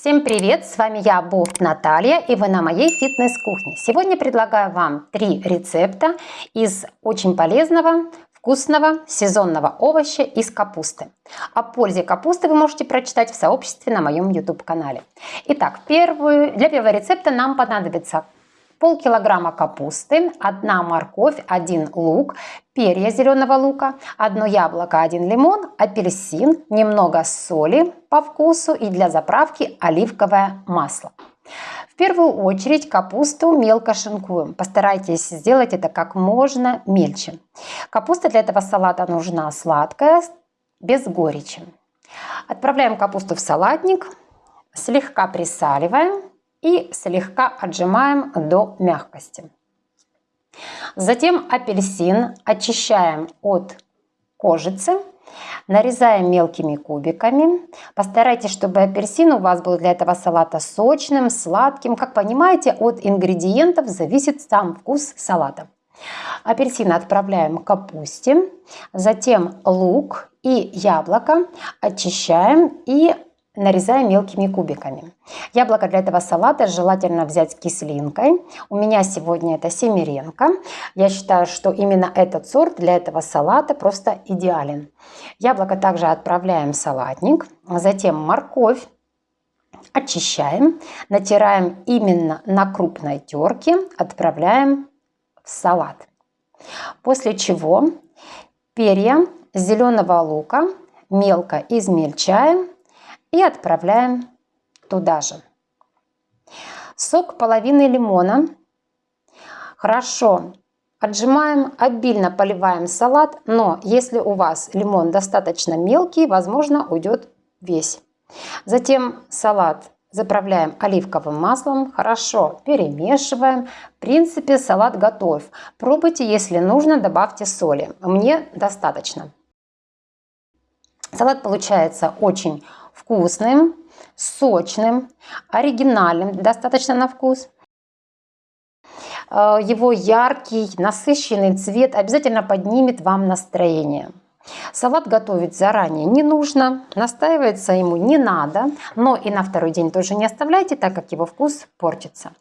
Всем привет! С вами я, Бофт Наталья, и вы на моей фитнес-кухне. Сегодня предлагаю вам три рецепта из очень полезного, вкусного сезонного овоща из капусты. О пользе капусты вы можете прочитать в сообществе на моем YouTube-канале. Итак, первую, для первого рецепта нам понадобится полкилограмма капусты, одна морковь, один лук, перья зеленого лука, одно яблоко, один лимон, апельсин, немного соли по вкусу и для заправки оливковое масло. В первую очередь капусту мелко шинкуем. Постарайтесь сделать это как можно мельче. Капуста для этого салата нужна сладкая, без горечи. Отправляем капусту в салатник, слегка присаливаем и слегка отжимаем до мягкости. Затем апельсин очищаем от кожицы, нарезаем мелкими кубиками. Постарайтесь, чтобы апельсин у вас был для этого салата сочным, сладким. Как понимаете, от ингредиентов зависит сам вкус салата. Апельсин отправляем к капусте, затем лук и яблоко очищаем и нарезаем мелкими кубиками. Яблоко для этого салата желательно взять с кислинкой. У меня сегодня это семеренко. Я считаю, что именно этот сорт для этого салата просто идеален. Яблоко также отправляем в салатник. Затем морковь очищаем, натираем именно на крупной терке, отправляем в салат. После чего перья зеленого лука мелко измельчаем и отправляем туда же. Сок половины лимона. Хорошо отжимаем, обильно поливаем салат, но если у вас лимон достаточно мелкий, возможно уйдет весь. Затем салат заправляем оливковым маслом, хорошо перемешиваем. В принципе, салат готов. Пробуйте, если нужно, добавьте соли. Мне достаточно. Салат получается очень вкусным, сочным, оригинальным, достаточно на вкус. Э, его яркий, насыщенный цвет обязательно поднимет вам настроение. Салат готовить заранее не нужно, настаиваться ему не надо, но и на второй день тоже не оставляйте, так как его вкус портится.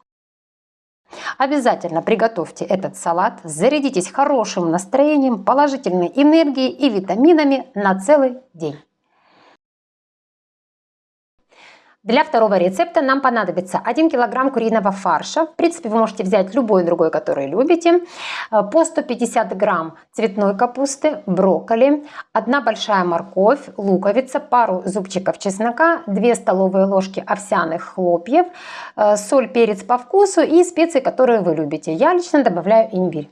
Обязательно приготовьте этот салат, зарядитесь хорошим настроением, положительной энергией и витаминами на целый день. Для второго рецепта нам понадобится 1 кг куриного фарша. В принципе, вы можете взять любой другой, который любите. Э, по 150 грамм цветной капусты, брокколи, 1 большая морковь, луковица, пару зубчиков чеснока, 2 столовые ложки овсяных хлопьев, э, соль, перец по вкусу и специи, которые вы любите. Я лично добавляю имбирь.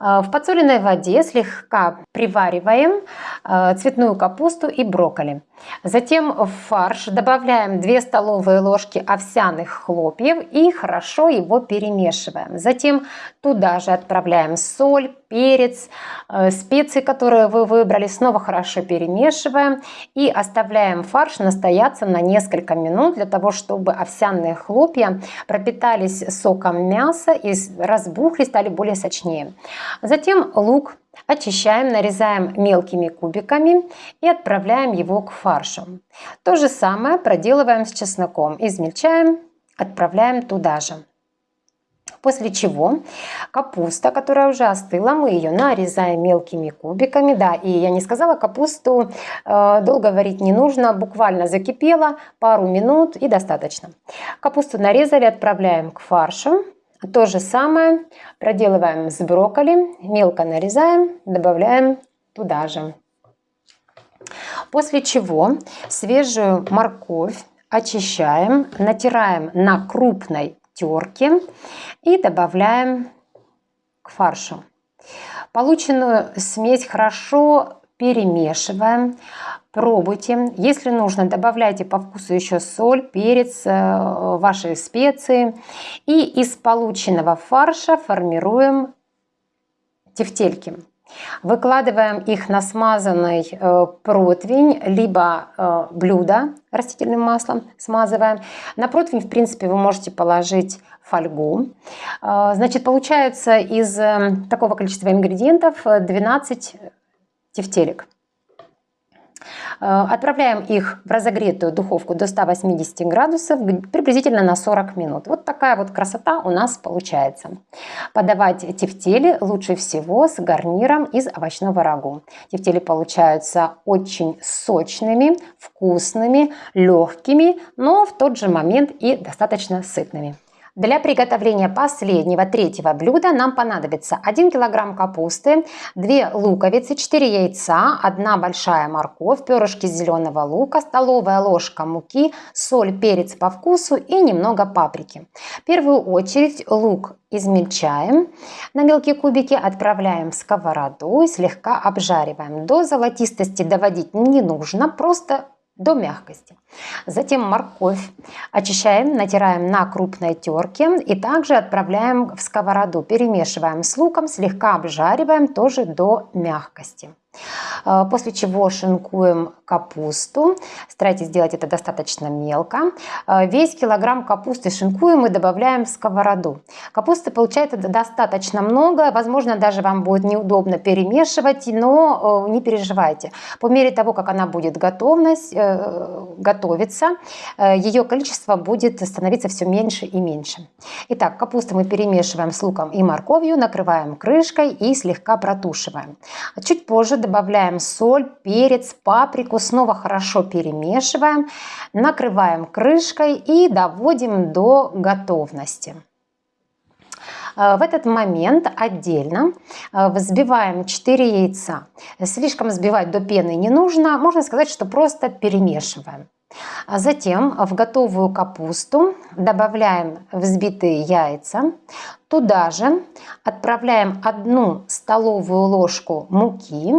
Э, в подсоленной воде слегка привариваем цветную капусту и брокколи. Затем в фарш добавляем 2 столовые ложки овсяных хлопьев и хорошо его перемешиваем. Затем туда же отправляем соль, перец, э, специи, которые вы выбрали, снова хорошо перемешиваем и оставляем фарш настояться на несколько минут для того, чтобы овсяные хлопья пропитались соком мяса и разбухли, стали более сочнее. Затем лук Очищаем, нарезаем мелкими кубиками и отправляем его к фаршу. То же самое проделываем с чесноком. Измельчаем, отправляем туда же. После чего капуста, которая уже остыла, мы ее нарезаем мелкими кубиками. Да, и я не сказала, капусту э, долго варить не нужно, буквально закипела, пару минут и достаточно. Капусту нарезали, отправляем к фаршу. То же самое проделываем с брокколи, мелко нарезаем, добавляем туда же. После чего свежую морковь очищаем, натираем на крупной терке и добавляем к фаршу. Полученную смесь хорошо перемешиваем. Пробуйте. Если нужно, добавляйте по вкусу еще соль, перец, э, ваши специи. И из полученного фарша формируем тефтельки. Выкладываем их на смазанный э, противень, либо э, блюдо растительным маслом смазываем. На противень, в принципе, вы можете положить фольгу. Значит, получается из такого количества ингредиентов 12 тефтелек. Э, отправляем их в разогретую духовку до 180 градусов приблизительно на 40 минут. Вот такая вот красота у нас получается. Подавать тефтели лучше всего с гарниром из овощного рагу. Тефтели получаются очень сочными, вкусными, легкими, но в тот же момент и достаточно сытными. Для приготовления последнего, третьего блюда нам понадобится 1 кг капусты, 2 луковицы, 4 яйца, 1 большая морковь, перышки зеленого лука, столовая ложка муки, соль, перец по вкусу и немного паприки. В первую очередь лук измельчаем на мелкие кубики, отправляем в сковороду и слегка обжариваем. До золотистости доводить не нужно, просто до мягкости. Затем морковь очищаем, натираем на крупной терке и также отправляем в сковороду. Перемешиваем с луком, слегка обжариваем тоже до мягкости. Э, после чего шинкуем капусту. Старайтесь сделать это достаточно мелко. Э, весь килограмм капусты шинкуем и добавляем в сковороду. Капусты получается достаточно много. Возможно, даже вам будет неудобно перемешивать, но э, не переживайте. По мере того, как она будет готовность, готовиться, ее количество будет становиться все меньше и меньше. Итак, капусту мы перемешиваем с луком и морковью, накрываем крышкой и слегка протушиваем. Чуть позже добавляем соль, перец, паприку, снова хорошо перемешиваем, накрываем крышкой и доводим до готовности. Э, в этот момент отдельно э, взбиваем 4 яйца. Слишком взбивать до пены не нужно, можно сказать, что просто перемешиваем. А затем в готовую капусту добавляем взбитые яйца. Туда же отправляем одну столовую ложку муки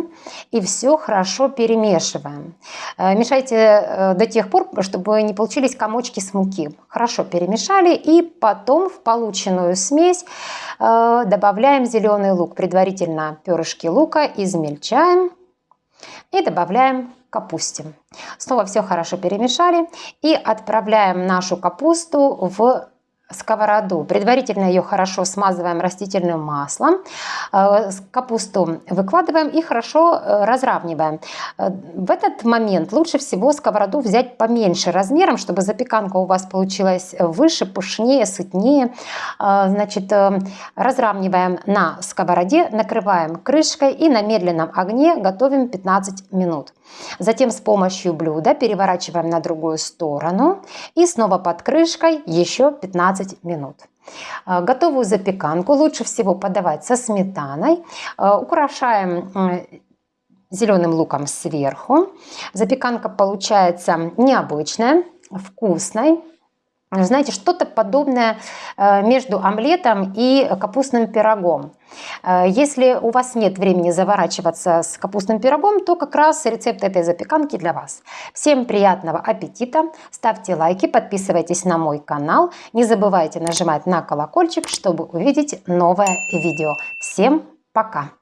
и все хорошо перемешиваем. Э, мешайте э, до тех пор, чтобы не получились комочки с муки. Хорошо перемешали и потом в полученную смесь э, добавляем зеленый лук. Предварительно перышки лука измельчаем и добавляем капусте. Снова все хорошо перемешали и отправляем нашу капусту в сковороду. Предварительно ее хорошо смазываем растительным маслом. Э, капусту выкладываем и хорошо э, разравниваем. Э, в этот момент лучше всего сковороду взять поменьше размером, чтобы запеканка у вас получилась выше, пышнее, сытнее. Значит, разравниваем на сковороде, накрываем крышкой и на медленном огне готовим 15 минут. Затем с помощью блюда переворачиваем на другую сторону и снова под крышкой еще 15 минут. А, готовую запеканку лучше всего подавать со сметаной. А, украшаем зеленым луком сверху. Запеканка получается необычная, вкусной. Знаете, что-то подобное э, между омлетом и капустным пирогом. Э, если у вас нет времени заворачиваться с капустным пирогом, то как раз рецепт этой запеканки для вас. Всем приятного аппетита, ставьте лайки, подписывайтесь на мой канал, не забывайте нажимать на колокольчик, чтобы увидеть новое видео. Всем пока!